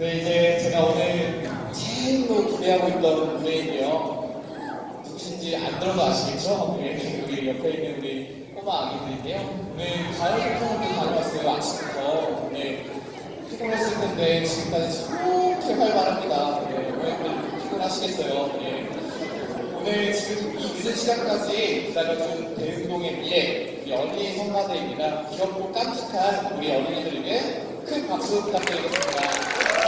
네, 이제 제가 오늘 제일로 기대하고 있던 무대인데요. 누구신지 안 들어도 아시겠죠? 네, 우리 옆에 있는 우리 꼬마 아기들인데요. 오늘 가요소통을 다녀왔어요, 아침부터. 네, 피곤했을 텐데 지금까지 저렇게 활발합니다. 네, 오늘 피곤하시겠어요. 네. 오늘 지금 이 늦은 시간까지 기다려준 대흥동의 미래, 우리 어린이 성가대입니다. 귀엽고 깜찍한 우리 어린이들에게 큰 박수 부탁드리겠습니다.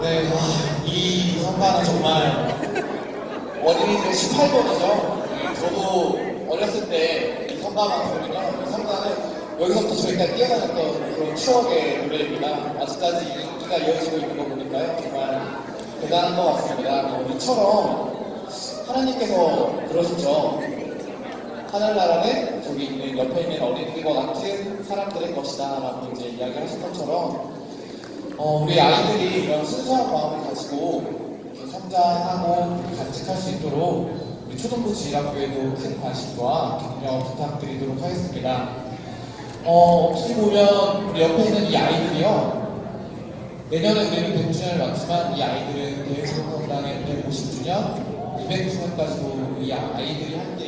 네, 와, 이 성가는 정말 어린이들 18번이죠. 저도 어렸을 때이 성가만 들으면 이 성가는 여기서부터 저희가 뛰어다녔던 그런 추억의 노래입니다. 아직까지 인기가 이어지고 있는 거 보니까요. 정말 대단한 것 같습니다. 어, 이처럼 하나님께서 그러셨죠. 하늘나라는 저기 있는 옆에 있는 어린이와 같은 사람들의 것이다 라고 이제 이야기를 하신 것처럼 어, 우리 아이들이 이런 순수한 마음을 가지고 성장하고 간직할 수 있도록 우리 초등부 지휘학교에도 큰 관심과 격려 부탁드리도록 하겠습니다. 어, 어떻게 보면 우리 옆에 있는 이 아이들이요. 내년에 우리는 100주년을 맞지만 이 아이들은 대흥성당의 150주년, 200주년까지도 이 아이들이 함께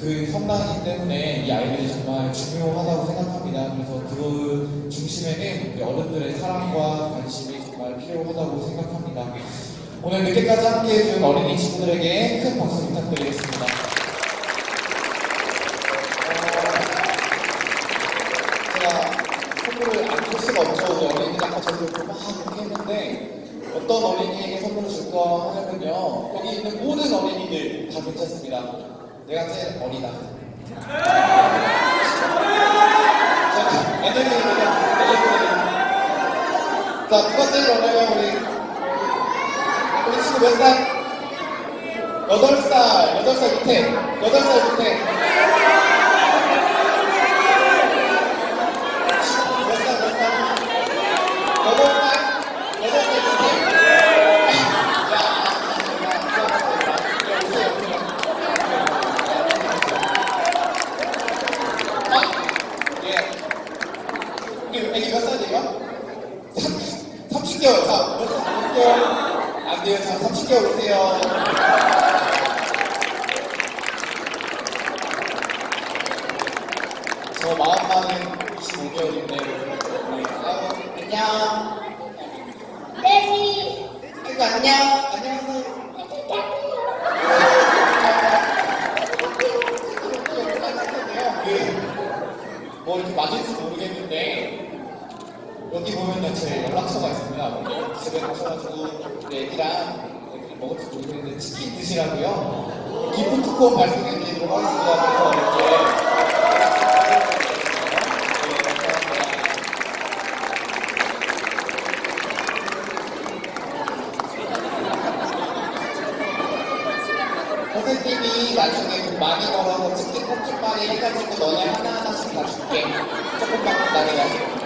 그 성당이기 때문에 이 아이들이 정말 중요하다고 생각합니다. 그래서 그 중심에는 어른들의 사랑과 관심이 정말 필요하다고 생각합니다. 오늘 늦게까지 함께 해 준 어린이 친구들에게 큰 박수 부탁드리겠습니다. 어, 제가 선물을 안줄 수가 없죠. 어린이들 아까 저도 막 이렇게 했는데 어떤 어린이에게 선물을 줄까 하냐면요. 여기 있는 모든 어린이들 다 괜찮습니다. 내가 제일 어리다. 자, 자, 누가 제일 어려요, 우리? 우리 친구 몇 살? 여덟 살, 여덟 살 밑에, 여덟 살 밑에. 몇 살, 몇 살? 여덟 살? 여덟 살 밑에? 야, 야, 야, 야, 오세요, 오세요. 아, 예. 우리 애기 몇 살이에요? 30개월, 자, 몇 살, 30개월? 안 돼요, 자, 30개월 오세요. 저 마음만은 25개월인데, 아이고, 안녕. 레미 아이고, 안녕. 안녕하세요. 그, 뭐 이렇게 맞을지 모르겠는데, 여기 보면은 제 연락처가 있습니다. 집에 가셔가지고 우리 애기랑 먹을지 모르겠는데 치킨 드시라고요. 기프트 콘 발송해 드리도록 하겠습니다. 그래서 이렇게. 네. 선생님이 나중에 돈 많이 벌어서 치킨 컵죽만에 해가지고 너네 하나하나씩 다 줄게. 조금만 기다려. 선생님이